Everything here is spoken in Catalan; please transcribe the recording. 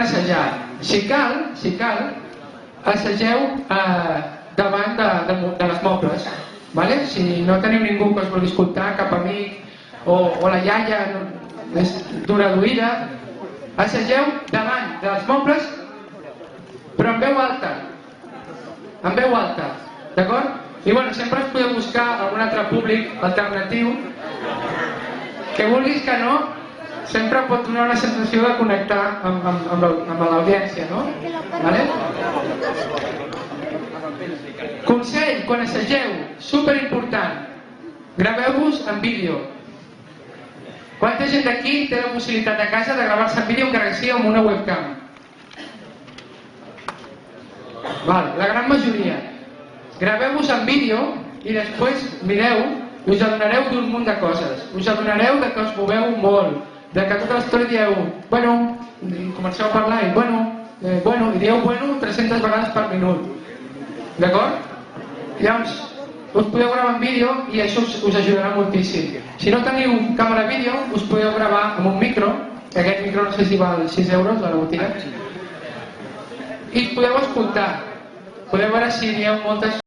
poden assajar. Si cal, si cal, assageu eh, davant de, de, de les mobles. Vale? Si no teniu ningú que us vulgui escoltar, cap amic o, o la iaia d'una duïda, assageu davant dels mobles, però en veu alta. En veu alta, d'acord? I bueno, sempre us podeu buscar algun altre públic alternatiu que vulguis que no, sempre pot donar una sensació de connectar amb, amb, amb, amb l'audiència, no? Vale? Consell, quan assageu, superimportant, graveu-vos en vídeo. Quanta gent d'aquí té la possibilitat a casa de gravar-se en vídeo encara que sigui amb una webcam? Val, la gran majoria. Graveu-vos en vídeo i després mireu us adonareu d'un munt de coses. Us adonareu de que us moveu molt, de que tota l'estona dieu, bueno, comenceu a parlar i bueno, eh, bueno, i dieu bueno 300 vegades per minut. D'acord? Llavors, us podeu gravar en vídeo i això us, us ajudarà moltíssim. Si no teniu càmera vídeo, us podeu gravar amb un micro, que aquest micro no sé si val 6 euros a la botiga, i podeu escoltar. Podeu veure si hi ha moltes